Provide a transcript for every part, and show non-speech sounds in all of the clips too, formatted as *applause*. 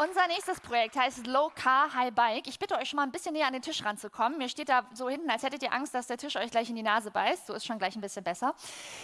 Unser nächstes Projekt heißt Low Car High Bike. Ich bitte euch schon mal ein bisschen näher an den Tisch ranzukommen. Mir steht da so hinten, als hättet ihr Angst, dass der Tisch euch gleich in die Nase beißt. So ist schon gleich ein bisschen besser.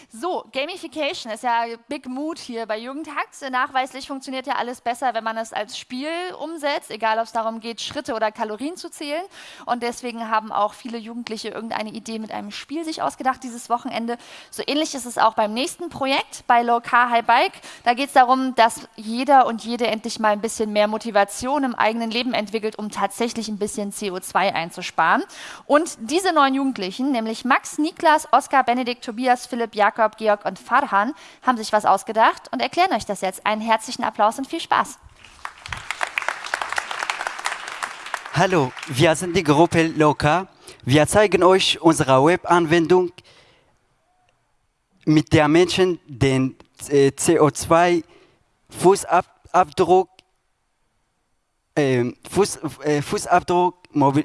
So, Gamification ist ja Big Mood hier bei Jugendhacks. Nachweislich funktioniert ja alles besser, wenn man es als Spiel umsetzt, egal ob es darum geht, Schritte oder Kalorien zu zählen. Und deswegen haben auch viele Jugendliche irgendeine Idee mit einem Spiel sich ausgedacht dieses Wochenende. So ähnlich ist es auch beim nächsten Projekt bei Low Car High Bike. Da geht es darum, dass jeder und jede endlich mal ein bisschen mehr mehr Motivation im eigenen Leben entwickelt, um tatsächlich ein bisschen CO2 einzusparen. Und diese neun Jugendlichen, nämlich Max, Niklas, Oskar, Benedikt, Tobias, Philipp, Jakob, Georg und Farhan, haben sich was ausgedacht und erklären euch das jetzt. Einen herzlichen Applaus und viel Spaß. Hallo, wir sind die Gruppe Loka. Wir zeigen euch unsere Webanwendung, mit der Menschen den äh, CO2-Fußabdruck äh, Fuß, äh, Fußabdruck mobil,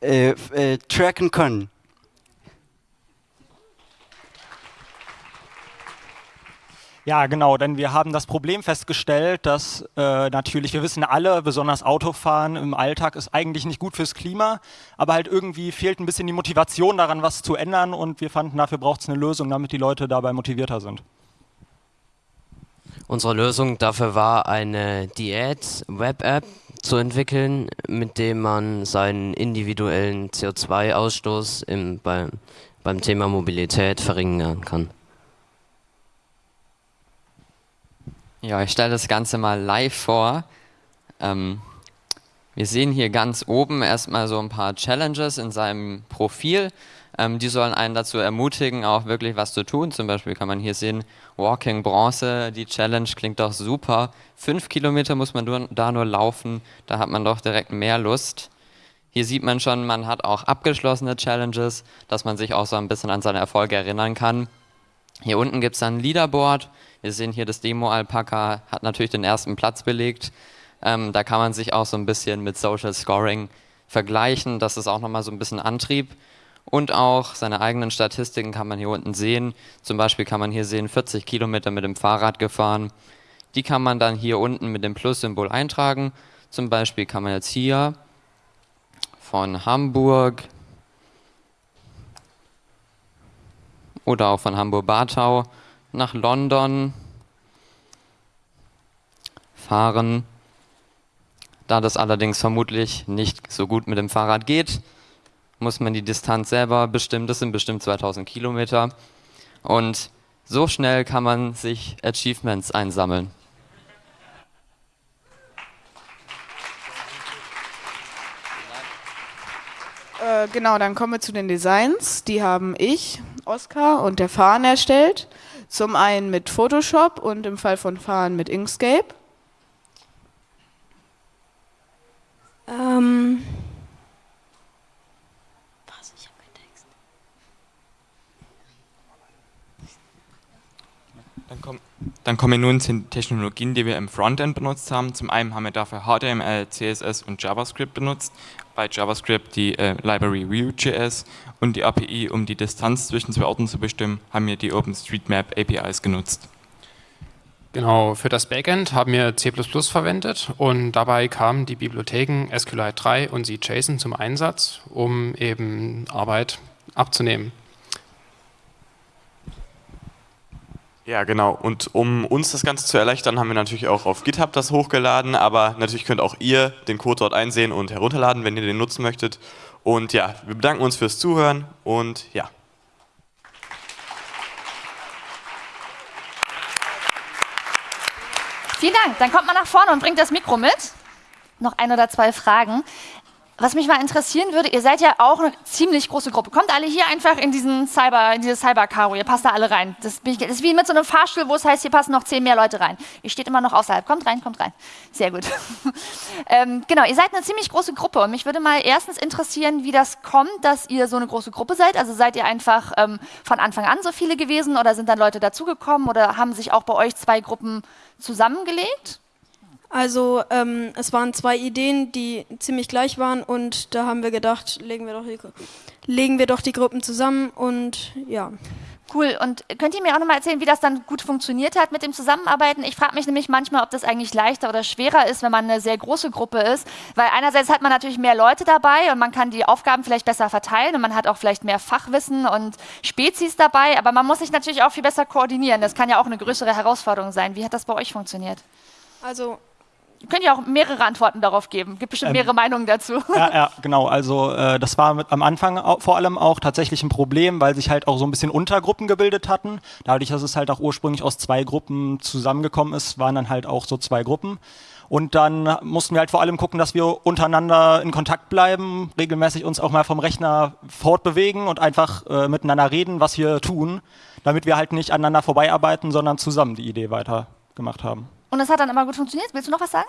äh, äh, tracken können. Ja, genau, denn wir haben das Problem festgestellt, dass äh, natürlich, wir wissen alle, besonders Autofahren im Alltag ist eigentlich nicht gut fürs Klima, aber halt irgendwie fehlt ein bisschen die Motivation daran, was zu ändern und wir fanden, dafür braucht es eine Lösung, damit die Leute dabei motivierter sind. Unsere Lösung dafür war eine Diät-Web-App zu entwickeln, mit dem man seinen individuellen CO2-Ausstoß beim, beim Thema Mobilität verringern kann. Ja, ich stelle das Ganze mal live vor. Ähm, wir sehen hier ganz oben erstmal so ein paar Challenges in seinem Profil. Ähm, die sollen einen dazu ermutigen, auch wirklich was zu tun. Zum Beispiel kann man hier sehen, Walking Bronze, die Challenge klingt doch super. Fünf Kilometer muss man nur, da nur laufen, da hat man doch direkt mehr Lust. Hier sieht man schon, man hat auch abgeschlossene Challenges, dass man sich auch so ein bisschen an seine Erfolge erinnern kann. Hier unten gibt es dann ein Leaderboard. Wir sehen hier, das Demo-Alpaka hat natürlich den ersten Platz belegt. Ähm, da kann man sich auch so ein bisschen mit Social Scoring vergleichen. Das ist auch nochmal so ein bisschen Antrieb und auch seine eigenen Statistiken kann man hier unten sehen. Zum Beispiel kann man hier sehen, 40 Kilometer mit dem Fahrrad gefahren. Die kann man dann hier unten mit dem Plus-Symbol eintragen. Zum Beispiel kann man jetzt hier von Hamburg oder auch von Hamburg-Bartau nach London fahren. Da das allerdings vermutlich nicht so gut mit dem Fahrrad geht, muss man die Distanz selber bestimmen. Das sind bestimmt 2000 Kilometer. Und so schnell kann man sich Achievements einsammeln. Äh, genau, dann kommen wir zu den Designs. Die haben ich, Oskar und der Fahren erstellt. Zum einen mit Photoshop und im Fall von Fahren mit Inkscape. Ähm, Dann, komm, dann kommen wir nun zu den Technologien, die wir im Frontend benutzt haben. Zum einen haben wir dafür HTML, CSS und JavaScript benutzt. Bei JavaScript die äh, Library Vue.js und die API, um die Distanz zwischen zwei Orten zu bestimmen, haben wir die OpenStreetMap APIs genutzt. Genau, für das Backend haben wir C++ verwendet und dabei kamen die Bibliotheken SQLite 3 und C-JSON zum Einsatz, um eben Arbeit abzunehmen. Ja, genau. Und um uns das Ganze zu erleichtern, haben wir natürlich auch auf GitHub das hochgeladen, aber natürlich könnt auch ihr den Code dort einsehen und herunterladen, wenn ihr den nutzen möchtet. Und ja, wir bedanken uns fürs Zuhören und ja. Vielen Dank. Dann kommt man nach vorne und bringt das Mikro mit. Noch ein oder zwei Fragen. Was mich mal interessieren würde, ihr seid ja auch eine ziemlich große Gruppe. Kommt alle hier einfach in diesen Cyber, in dieses Cyber-Karo, ihr passt da alle rein. Das, das, ist wie mit so einem Fahrstuhl, wo es heißt, hier passen noch zehn mehr Leute rein. Ihr steht immer noch außerhalb. Kommt rein, kommt rein. Sehr gut. *laughs* ähm, genau, ihr seid eine ziemlich große Gruppe und mich würde mal erstens interessieren, wie das kommt, dass ihr so eine große Gruppe seid. Also seid ihr einfach ähm, von Anfang an so viele gewesen oder sind dann Leute dazugekommen oder haben sich auch bei euch zwei Gruppen zusammengelegt? Also ähm, es waren zwei Ideen, die ziemlich gleich waren und da haben wir gedacht, legen wir doch die, legen wir doch die Gruppen zusammen und ja. Cool. Und könnt ihr mir auch nochmal erzählen, wie das dann gut funktioniert hat mit dem Zusammenarbeiten? Ich frage mich nämlich manchmal, ob das eigentlich leichter oder schwerer ist, wenn man eine sehr große Gruppe ist. Weil einerseits hat man natürlich mehr Leute dabei und man kann die Aufgaben vielleicht besser verteilen und man hat auch vielleicht mehr Fachwissen und Spezies dabei. Aber man muss sich natürlich auch viel besser koordinieren. Das kann ja auch eine größere Herausforderung sein. Wie hat das bei euch funktioniert? Also Könnt ihr auch mehrere Antworten darauf geben? Gibt bestimmt ähm, mehrere Meinungen dazu. Ja, ja *laughs* genau. Also äh, das war mit, am Anfang auch, vor allem auch tatsächlich ein Problem, weil sich halt auch so ein bisschen Untergruppen gebildet hatten. Dadurch, dass es halt auch ursprünglich aus zwei Gruppen zusammengekommen ist, waren dann halt auch so zwei Gruppen. Und dann mussten wir halt vor allem gucken, dass wir untereinander in Kontakt bleiben, regelmäßig uns auch mal vom Rechner fortbewegen und einfach äh, miteinander reden, was wir tun, damit wir halt nicht aneinander vorbeiarbeiten, sondern zusammen die Idee weitergemacht haben. Und das hat dann immer gut funktioniert. Willst du noch was sagen?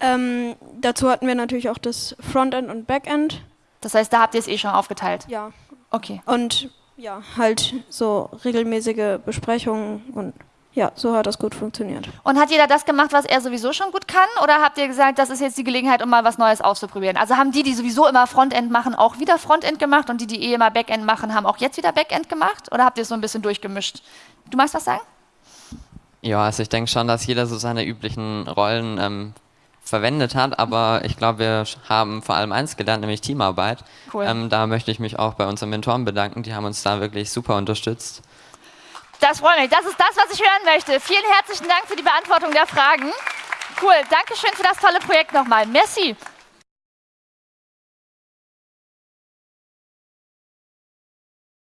Ähm, dazu hatten wir natürlich auch das Frontend und Backend. Das heißt, da habt ihr es eh schon aufgeteilt? Ja. Okay. Und ja, halt so regelmäßige Besprechungen und ja, so hat das gut funktioniert. Und hat jeder das gemacht, was er sowieso schon gut kann? Oder habt ihr gesagt, das ist jetzt die Gelegenheit, um mal was Neues auszuprobieren? Also haben die, die sowieso immer Frontend machen, auch wieder Frontend gemacht und die, die eh immer Backend machen, haben auch jetzt wieder Backend gemacht? Oder habt ihr es so ein bisschen durchgemischt? Du magst was sagen? Ja, also ich denke schon, dass jeder so seine üblichen Rollen ähm, verwendet hat, aber ich glaube, wir haben vor allem eins gelernt, nämlich Teamarbeit. Cool. Ähm, da möchte ich mich auch bei unseren Mentoren bedanken, die haben uns da wirklich super unterstützt. Das freut mich, das ist das, was ich hören möchte. Vielen herzlichen Dank für die Beantwortung der Fragen. Cool, Dankeschön für das tolle Projekt nochmal. Merci.